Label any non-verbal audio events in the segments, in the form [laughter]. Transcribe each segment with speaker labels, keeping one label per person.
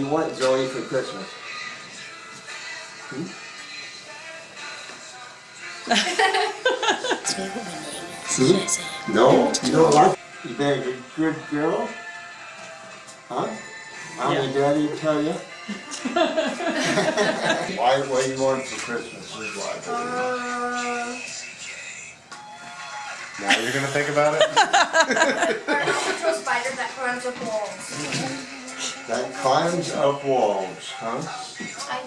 Speaker 1: want Zoe for Christmas? Hmm? Hmm? No? You don't like? You been a good girl? Huh? Mommy and daddy tell you? [laughs] why, what do you want for Christmas? Is why.
Speaker 2: Uh,
Speaker 3: Now you're gonna think about it? [laughs]
Speaker 2: I want to a spider that climbs up walls. [laughs]
Speaker 1: That climbs up walls, huh?
Speaker 2: I,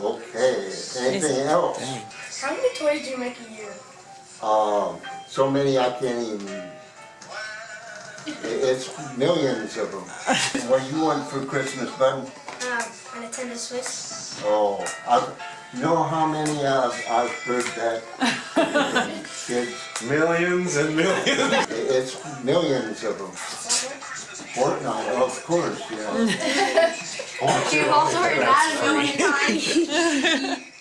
Speaker 1: Okay, anything else?
Speaker 2: how many toys do you make a year?
Speaker 1: Um, so many I can't even, it's millions of them. [laughs] What do you want for Christmas, bud?
Speaker 2: Um, a Nintendo Switch.
Speaker 1: Oh, I've, you know how many I've, I've heard that [laughs] kids,
Speaker 3: Millions and millions. [laughs]
Speaker 1: it's millions of them. Fortnite, of course, yeah. [laughs]
Speaker 2: You've also heard that a million times. [laughs]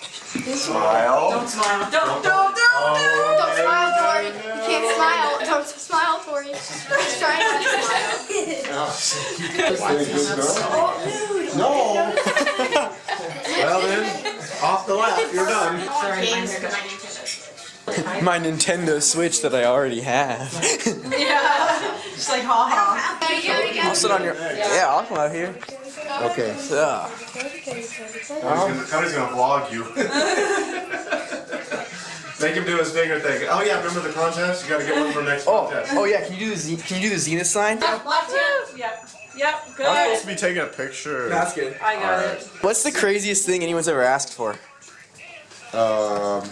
Speaker 3: Smile.
Speaker 4: Don't smile. Don't, don't, don't,
Speaker 3: Oh,
Speaker 2: Don't smile, Tori. You can't smile. Don't smile, Tori. She's trying not to smile.
Speaker 1: Is it good girl? No, [laughs]
Speaker 3: Well then, off the lap, you're done.
Speaker 4: Sorry, my Nintendo Switch.
Speaker 5: My Nintendo Switch that I already have. [laughs]
Speaker 4: Yeah. Just like ha ha.
Speaker 2: There you go, there you go.
Speaker 5: I'll sit on your. Yeah, I'll come out here.
Speaker 1: okay.
Speaker 5: so.
Speaker 3: Cody's gonna, gonna vlog you. [laughs] Make him do his finger thing. Oh yeah, remember the contest? You gotta get one for next
Speaker 5: Oh,
Speaker 3: contest.
Speaker 5: oh yeah. Can you do the Z- Can you do the Zenith sign?
Speaker 4: Left hand. Yep. Yep.
Speaker 3: I'm supposed to be taking a picture.
Speaker 5: That's good.
Speaker 4: I got it.
Speaker 5: What's the craziest thing anyone's ever asked for?
Speaker 1: Um,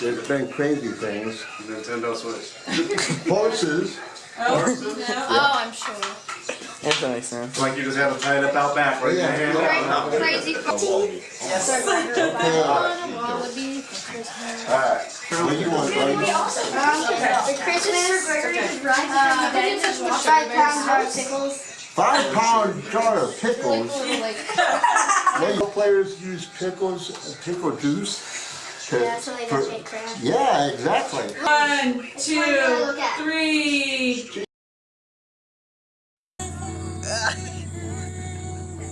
Speaker 1: there's been crazy things.
Speaker 3: Nintendo Switch. [laughs]
Speaker 1: Horses,
Speaker 2: Oh, no! Oh, I'm sure.
Speaker 5: That makes sense.
Speaker 3: Like you just have to tie it up out back, right?
Speaker 1: Yeah.
Speaker 3: Your hand out.
Speaker 2: Crazy. Wallaby for Christmas.
Speaker 1: alright, what do you want, buddy?
Speaker 2: For Christmas, uh, five pounds jar of pickles.
Speaker 1: Five pound jar of pickles.
Speaker 2: Like,
Speaker 1: Well, you players use pickles, uh, pickle juice. To-
Speaker 2: yeah, so they
Speaker 1: for-
Speaker 2: don't get cramp.
Speaker 1: Yeah, exactly.
Speaker 4: One, two, three. [laughs]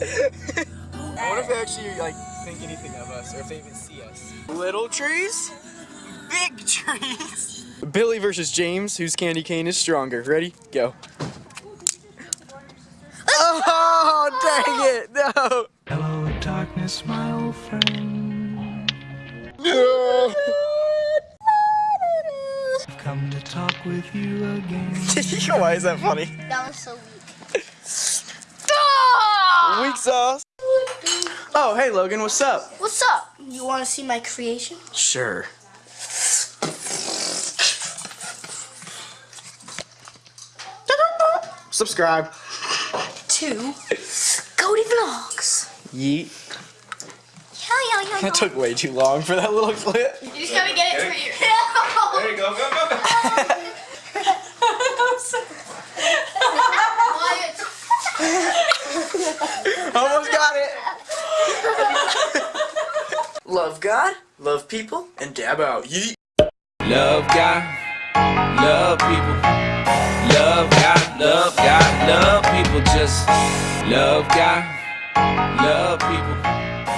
Speaker 5: I wonder if they actually like think anything of us, or if they even see us. Little trees, big trees. Billy versus James, whose candy cane is stronger. Ready? Go. Oh, dang it! No.
Speaker 6: Hello, darkness, my old friend. To with you again. [laughs]
Speaker 5: Why is that funny?
Speaker 2: That was so weak.
Speaker 5: Weak sauce. Oh, hey Logan, what's up?
Speaker 2: What's up? You want to see my creation?
Speaker 5: Sure. Subscribe.
Speaker 2: To Cody Vlogs.
Speaker 5: Yeet.
Speaker 2: Yeah, yeah, yeah.
Speaker 5: That took way too long for that little clip.
Speaker 2: You just gotta get it for your.
Speaker 3: There you go, go, go, go.
Speaker 5: Love God, love people, and dab out. Yeet.
Speaker 7: Love God, love people. Love God, love God, love people. Just love God, love people.